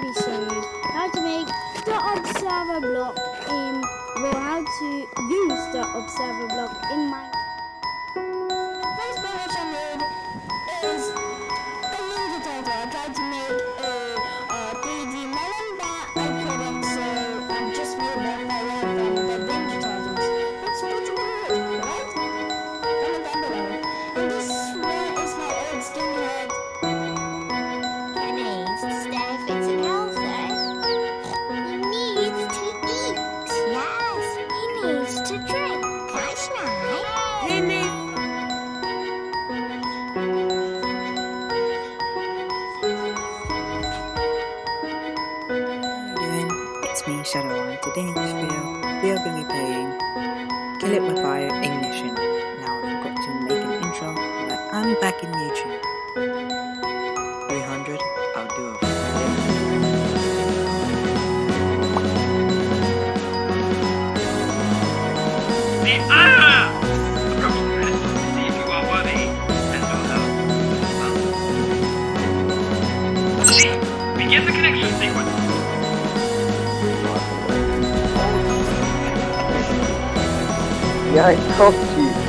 be showed how to make the observer block in, well, how to use the observer block in Minecraft. It's me, Shadow, and today in this video, we are going to be playing Kill It With Fire Ignition. Now I forgot to make an intro, but I'm back in YouTube. 300, I'll do a Friday. The ah! Approach Yeah, I to you.